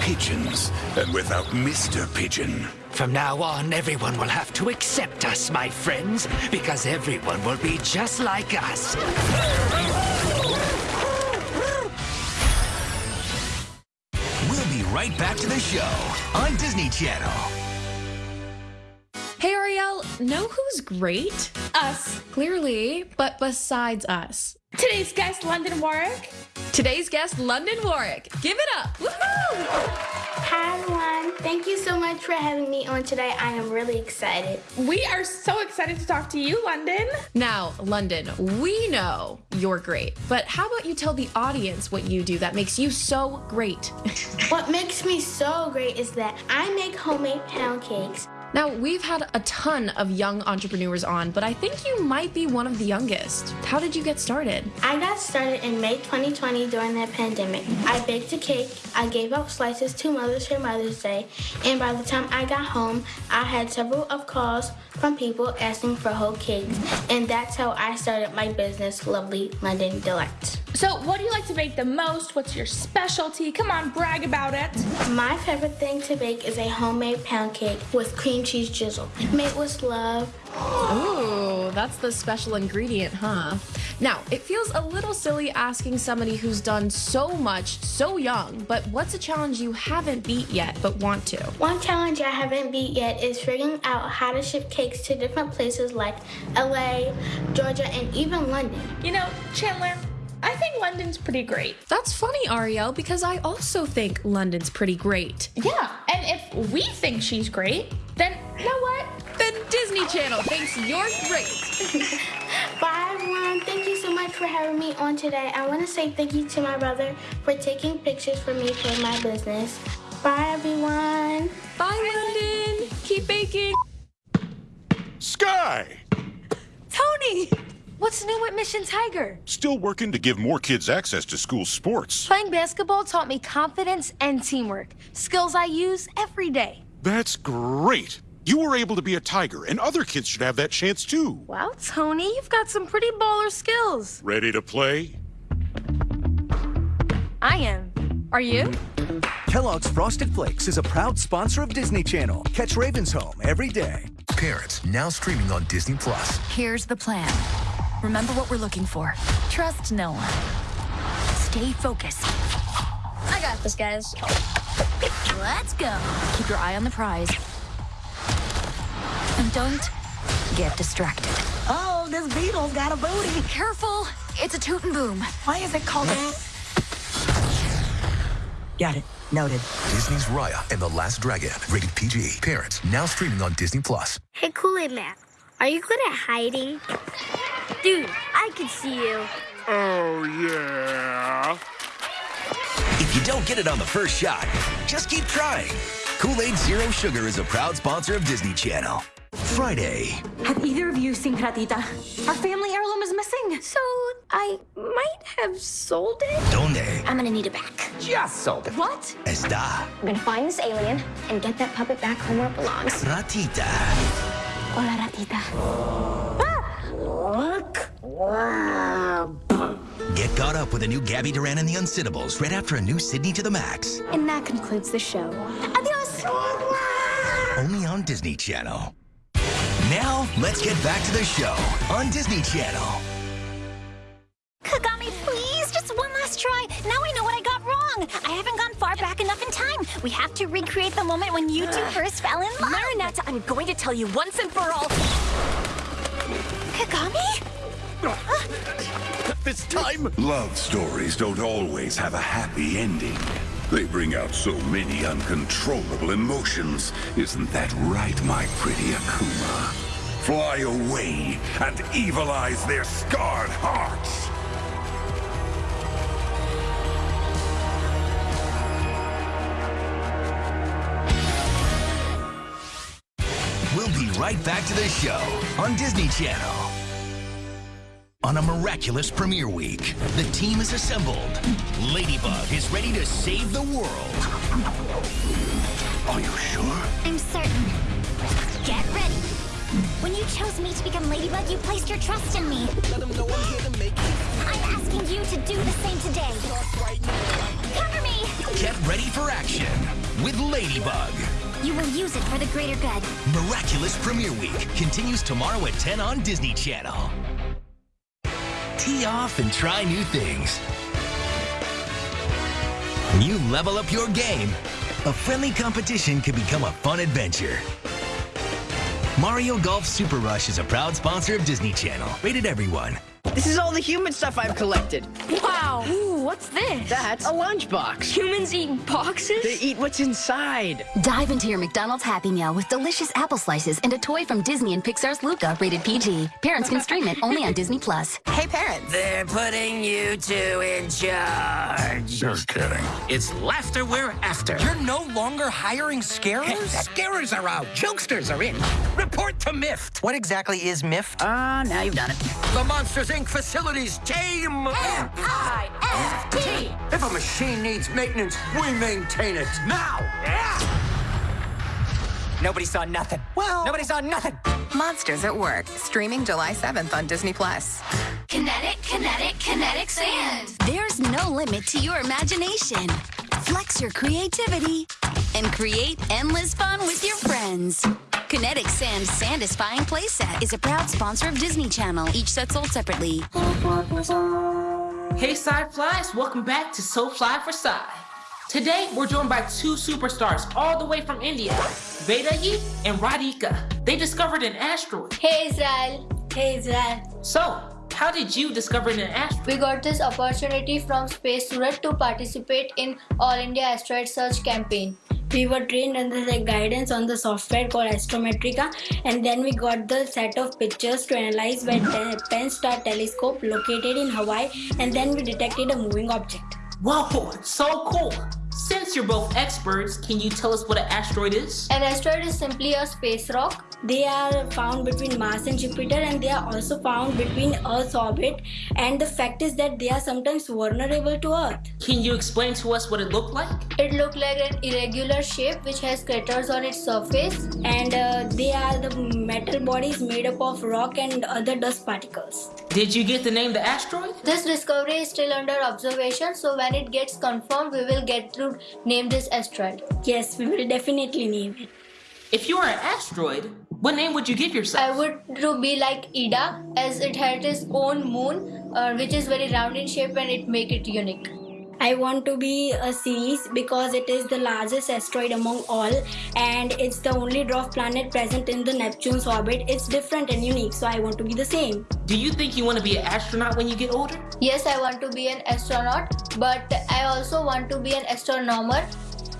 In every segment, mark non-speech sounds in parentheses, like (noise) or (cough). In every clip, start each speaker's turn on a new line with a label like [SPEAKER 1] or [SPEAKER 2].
[SPEAKER 1] Pigeons and without Mr. Pigeon.
[SPEAKER 2] From now on, everyone will have to accept us, my friends, because everyone will be just like us.
[SPEAKER 3] We'll be right back to the show on Disney Channel.
[SPEAKER 4] Hey, Ariel, know who's great?
[SPEAKER 5] Us.
[SPEAKER 4] Clearly, but besides us.
[SPEAKER 5] Today's guest, London Warwick.
[SPEAKER 4] Today's guest, London Warwick. Give it up. Woohoo!
[SPEAKER 6] Hi, everyone. Thank you so much for having me on today. I am really excited.
[SPEAKER 5] We are so excited to talk to you, London.
[SPEAKER 4] Now, London, we know you're great, but how about you tell the audience what you do that makes you so great? (laughs)
[SPEAKER 6] what makes me so great is that I make homemade pound cakes.
[SPEAKER 4] Now, we've had a ton of young entrepreneurs on, but I think you might be one of the youngest. How did you get started?
[SPEAKER 6] I got started in May 2020 during the pandemic. I baked a cake, I gave out slices to mothers for Mother's Day, and by the time I got home, I had several of calls from people asking for whole cakes, and that's how I started my business, Lovely London Delight.
[SPEAKER 5] So, what do you like to bake the most? What's your specialty? Come on, brag about it.
[SPEAKER 6] My favorite thing to bake is a homemade pound cake with cream cheese drizzle, made with love.
[SPEAKER 4] Ooh, that's the special ingredient, huh? Now, it feels a little silly asking somebody who's done so much so young, but what's a challenge you haven't beat yet but want to?
[SPEAKER 6] One challenge I haven't beat yet is figuring out how to ship cakes to different places like LA, Georgia, and even London.
[SPEAKER 5] You know, Chandler, I think London's pretty great.
[SPEAKER 4] That's funny, Ariel, because I also think London's pretty great.
[SPEAKER 5] Yeah, and if we think she's great, then you know what?
[SPEAKER 4] The Disney Channel thinks you're great. (laughs)
[SPEAKER 6] Bye, everyone. Thank you so much for having me on today. I want to say thank you to my brother for taking pictures for me for my business. Bye, everyone.
[SPEAKER 4] Bye, London. Keep baking.
[SPEAKER 7] Sky!
[SPEAKER 8] Tony! What's new with Mission Tiger?
[SPEAKER 7] Still working to give more kids access to school sports.
[SPEAKER 8] Playing basketball taught me confidence and teamwork, skills I use every day.
[SPEAKER 7] That's great. You were able to be a tiger, and other kids should have that chance too.
[SPEAKER 8] Wow, Tony, you've got some pretty baller skills.
[SPEAKER 7] Ready to play?
[SPEAKER 8] I am. Are you?
[SPEAKER 9] Kellogg's Frosted Flakes is a proud sponsor of Disney Channel. Catch Raven's Home every day.
[SPEAKER 3] Parents, now streaming on Disney Plus.
[SPEAKER 10] Here's the plan. Remember what we're looking for. Trust no one. Stay focused.
[SPEAKER 8] I got this, guys.
[SPEAKER 10] Let's go. Keep your eye on the prize. And don't get distracted.
[SPEAKER 11] Oh, this beetle's got a booty.
[SPEAKER 10] Careful. It's a toot and boom.
[SPEAKER 11] Why is it called a... Got it. Noted.
[SPEAKER 3] Disney's Raya and the Last Dragon. Rated PG. Parents, now streaming on Disney Plus.
[SPEAKER 6] Hey, Kool-Aid Man. Are you good at hiding? Dude, I can see you.
[SPEAKER 7] Oh, yeah.
[SPEAKER 3] If you don't get it on the first shot, just keep trying. Kool-Aid Zero Sugar is a proud sponsor of Disney Channel. Friday.
[SPEAKER 11] Have either of you seen Pratita? Our family heirloom is missing.
[SPEAKER 6] So, I might have sold it?
[SPEAKER 3] Donde
[SPEAKER 11] I'm gonna need it back.
[SPEAKER 2] Just sold it.
[SPEAKER 8] What?
[SPEAKER 3] está
[SPEAKER 6] I'm gonna find this alien and get that puppet back home where it belongs.
[SPEAKER 3] Ratita?
[SPEAKER 6] Hola, ratita.
[SPEAKER 11] Look.
[SPEAKER 3] Get caught up with the new Gabby Duran and the Unsittables right after a new Sydney to the Max.
[SPEAKER 6] And that concludes the show. Adios!
[SPEAKER 3] Only on Disney Channel. Now, let's get back to the show on Disney Channel.
[SPEAKER 12] Kagami, please, just one last try. Now I know what I got wrong. I haven't gone far back enough in time. We have to recreate the moment when you two first fell in love.
[SPEAKER 8] Marinette, I'm going to tell you once and for all.
[SPEAKER 1] This time, love stories don't always have a happy ending. They bring out so many uncontrollable emotions. Isn't that right, my pretty Akuma? Fly away and evilize their scarred hearts.
[SPEAKER 3] We'll be right back to the show on Disney Channel. On a miraculous premiere week, the team is assembled. Ladybug is ready to save the world.
[SPEAKER 1] Are you sure?
[SPEAKER 12] I'm certain. Get ready. When you chose me to to become Ladybug, you placed your trust in me. I'm, I'm asking you to do the same today. Cover me!
[SPEAKER 3] Get ready for action with Ladybug.
[SPEAKER 12] You will use it for the greater good.
[SPEAKER 3] Miraculous Premiere Week continues tomorrow at 10 on Disney Channel. Tee off and try new things. When you level up your game, a friendly competition can become a fun adventure. Mario Golf Super Rush is a proud sponsor of Disney Channel. Rated everyone.
[SPEAKER 13] This is all the human stuff I've collected.
[SPEAKER 14] Wow. Ooh, what's this?
[SPEAKER 13] That's a lunchbox.
[SPEAKER 14] Humans eat boxes?
[SPEAKER 13] They eat what's inside.
[SPEAKER 15] Dive into your McDonald's Happy Meal with delicious apple slices and a toy from Disney and Pixar's Luca, rated PG. Parents can stream it only on Disney Plus.
[SPEAKER 2] Hey, parents. They're putting you two in charge.
[SPEAKER 1] Just kidding.
[SPEAKER 2] It's laughter we're after.
[SPEAKER 16] You're no longer hiring scarers?
[SPEAKER 2] Scarers are out. Jokesters are in. Report to MIFT.
[SPEAKER 16] What exactly is MIFT?
[SPEAKER 13] Ah, uh, now you've done it.
[SPEAKER 2] The Monsters Inc. Facilities Team.
[SPEAKER 12] M-I-F-T.
[SPEAKER 2] If a machine needs maintenance, we maintain it. Now.
[SPEAKER 16] Nobody saw nothing. Well, nobody saw nothing.
[SPEAKER 17] Monsters at Work, streaming July 7th on Disney Plus.
[SPEAKER 15] Kinetic, kinetic, kinetic sand. There's no limit to your imagination. Flex your creativity and create endless fun with your friends. Kinetic Sand Sandisfying Playset is a proud sponsor of Disney Channel. Each set sold separately.
[SPEAKER 18] Hey Sci Flies, welcome back to So Fly for Sci. Today, we're joined by two superstars all the way from India, Vedayi and Radhika. They discovered an asteroid.
[SPEAKER 19] Hey Israel. Hey Israel.
[SPEAKER 18] So, how did you discover an asteroid?
[SPEAKER 19] We got this opportunity from Space Surat to participate in All India Asteroid Search Campaign. We were trained under the guidance on the software called Astrometrica and then we got the set of pictures to analyze by Pan-STARRS Telescope located in Hawaii and then we detected a moving object.
[SPEAKER 18] Whoa, so cool! Since you're both experts, can you tell us what an asteroid is?
[SPEAKER 19] An asteroid is simply a space rock. They are found between Mars and Jupiter and they are also found between Earth's orbit and the fact is that they are sometimes vulnerable to Earth.
[SPEAKER 18] Can you explain to us what it looked like?
[SPEAKER 19] It looked like an irregular shape which has craters on its surface and uh, they are the metal bodies made up of rock and other dust particles.
[SPEAKER 18] Did you get the name the asteroid?
[SPEAKER 19] This discovery is still under observation so when it gets confirmed we will get to name this asteroid. Yes, we will definitely name it.
[SPEAKER 18] If you were an asteroid, what name would you give yourself?
[SPEAKER 19] I would to be like Ida as it had its own moon uh, which is very round in shape and it make it unique. I want to be a Ceres because it is the largest asteroid among all and it's the only dwarf planet present in the Neptune's orbit. It's different and unique so I want to be the same.
[SPEAKER 18] Do you think you want to be an astronaut when you get older?
[SPEAKER 19] Yes, I want to be an astronaut but I also want to be an astronomer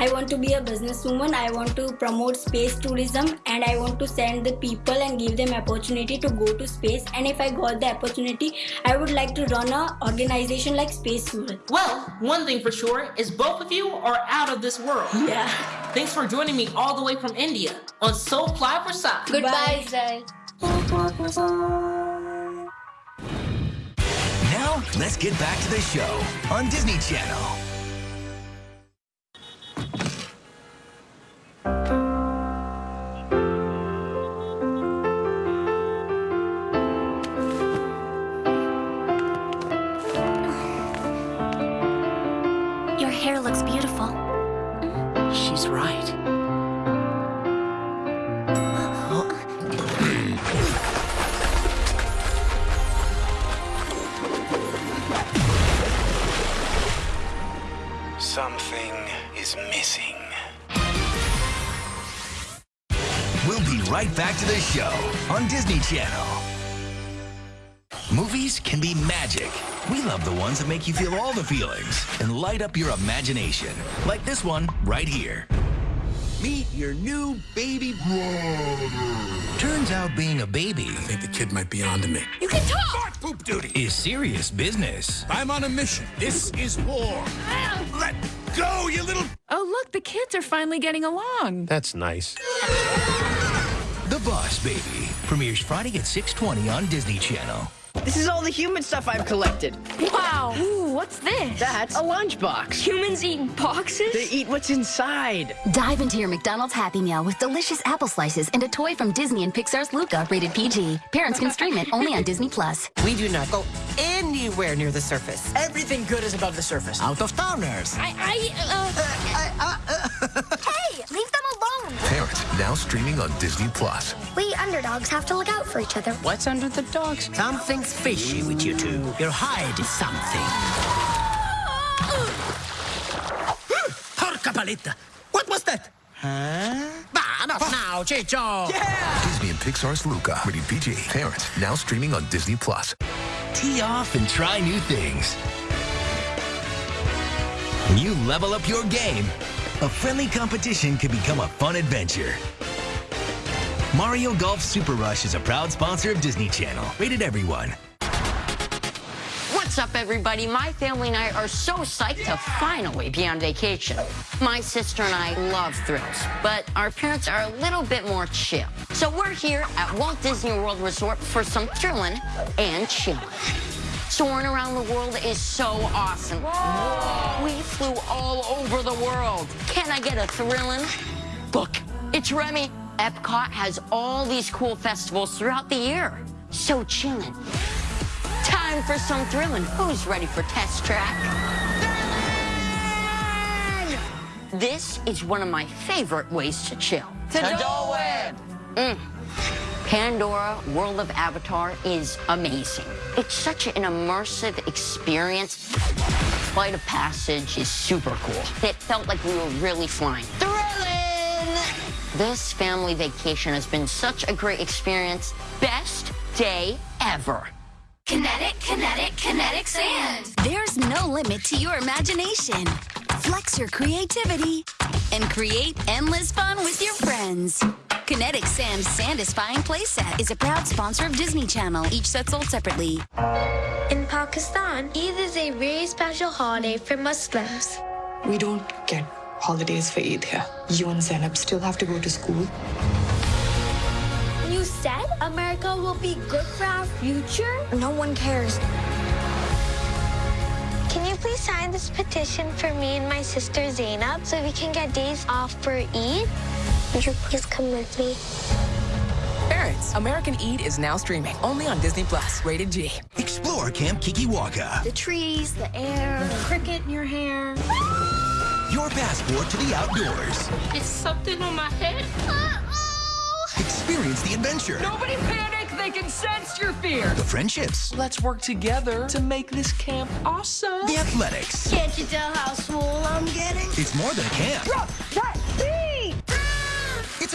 [SPEAKER 19] I want to be a businesswoman. I want to promote space tourism and I want to send the people and give them opportunity to go to space. And if I got the opportunity, I would like to run a organization like Space Surat.
[SPEAKER 18] Well, one thing for sure is both of you are out of this world. (laughs)
[SPEAKER 19] Yeah.
[SPEAKER 18] Thanks for joining me all the way from India on So Fly for Sci.
[SPEAKER 19] Goodbye, Israel.
[SPEAKER 3] Now, let's get back to the show on Disney Channel. We'll be right back to the show on Disney Channel. Movies can be magic. We love the ones that make you feel all the feelings and light up your imagination. Like this one right here.
[SPEAKER 20] Meet your new baby brother.
[SPEAKER 3] Turns out being a baby
[SPEAKER 20] I think the kid might be onto me.
[SPEAKER 14] You can talk!
[SPEAKER 20] Fart poop duty!
[SPEAKER 3] is serious business.
[SPEAKER 20] I'm on a mission. This is war. Let
[SPEAKER 10] look, the kids are finally getting along.
[SPEAKER 20] That's nice.
[SPEAKER 3] The Boss Baby premieres Friday at 6:20 on Disney Channel.
[SPEAKER 13] This is all the human stuff I've collected.
[SPEAKER 14] Wow. Ooh, what's this?
[SPEAKER 13] That's a lunchbox.
[SPEAKER 14] Humans eat boxes?
[SPEAKER 13] They eat what's inside.
[SPEAKER 15] Dive into your McDonald's Happy Meal with delicious apple slices and a toy from Disney and Pixar's Luca, rated PG. Parents can stream it only on Disney Plus.
[SPEAKER 16] We do not go anywhere near the surface.
[SPEAKER 13] Everything good is above the surface.
[SPEAKER 16] Out of towners.
[SPEAKER 14] I, I, uh... (laughs)
[SPEAKER 8] hey, leave them alone.
[SPEAKER 21] Parents now streaming on Disney Plus.
[SPEAKER 8] We underdogs have to look out for each other.
[SPEAKER 13] What's under the dogs?
[SPEAKER 16] Something's fishy with you two. You're hiding something. (gasps) Porca paletta! What was that? Huh? Bah, enough now, Ciccio!
[SPEAKER 21] Yeah! Disney and Pixar's Luca, rated PG. Parents now streaming on Disney Plus.
[SPEAKER 3] Tee off and try new things. When you level up your game, a friendly competition can become a fun adventure. Mario Golf Super Rush is a proud sponsor of Disney Channel. Rated everyone.
[SPEAKER 22] What's up, everybody? My family and I are so psyched to finally be on vacation. My sister and I love thrills, but our parents are a little bit more chill. So we're here at Walt Disney World Resort for some thrilling and chilling. Soaring around the world is so awesome. Whoa. We flew all over the world. Can I get a thrilling? Look, it's Remy. Epcot has all these cool festivals throughout the year. So chilling. Time for some thrilling. Who's ready for test track? Thrilling! This is one of my favorite ways to chill.
[SPEAKER 16] To Dole Whip!
[SPEAKER 22] Mm. Pandora World of Avatar is amazing. It's such an immersive experience. Flight of Passage is super cool. It felt like we were really flying. Thrilling! This family vacation has been such a great experience. Best day ever.
[SPEAKER 15] Kinetic, kinetic, kinetic sand. There's no limit to your imagination. Flex your creativity and create endless fun with your friends. Kinetic Sand Sandisfying Playset is a proud sponsor of Disney Channel. Each set sold separately.
[SPEAKER 23] In Pakistan, Eid is a very special holiday for Muslims.
[SPEAKER 24] We don't get holidays for Eid here. You and Zainab still have to go to school.
[SPEAKER 23] You said America will be good for our future?
[SPEAKER 8] No one cares.
[SPEAKER 23] Can you please sign this petition for me and my sister Zainab so we can get days off for Eid? Would you please come with me?
[SPEAKER 17] Parents, American Eid is now streaming only on Disney Plus, rated G.
[SPEAKER 3] Explore Camp Kikiwaka.
[SPEAKER 8] The trees, the air, the cricket in your hair.
[SPEAKER 3] Your passport to the outdoors.
[SPEAKER 18] It's something on my head?
[SPEAKER 3] Experience the adventure.
[SPEAKER 13] Nobody panic! They can sense your fear.
[SPEAKER 3] The friendships.
[SPEAKER 13] Let's work together to make this camp awesome.
[SPEAKER 3] The athletics.
[SPEAKER 23] Can't you tell how swole I'm getting?
[SPEAKER 3] It's more than a camp.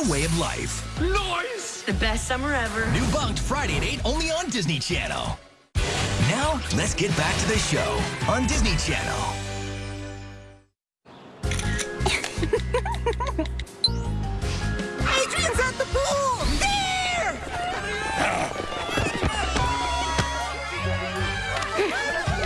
[SPEAKER 3] A way of life.
[SPEAKER 13] Nice! The best summer ever.
[SPEAKER 3] New Bunked Friday at 8 only on Disney Channel. Now, let's get back to the show on Disney Channel.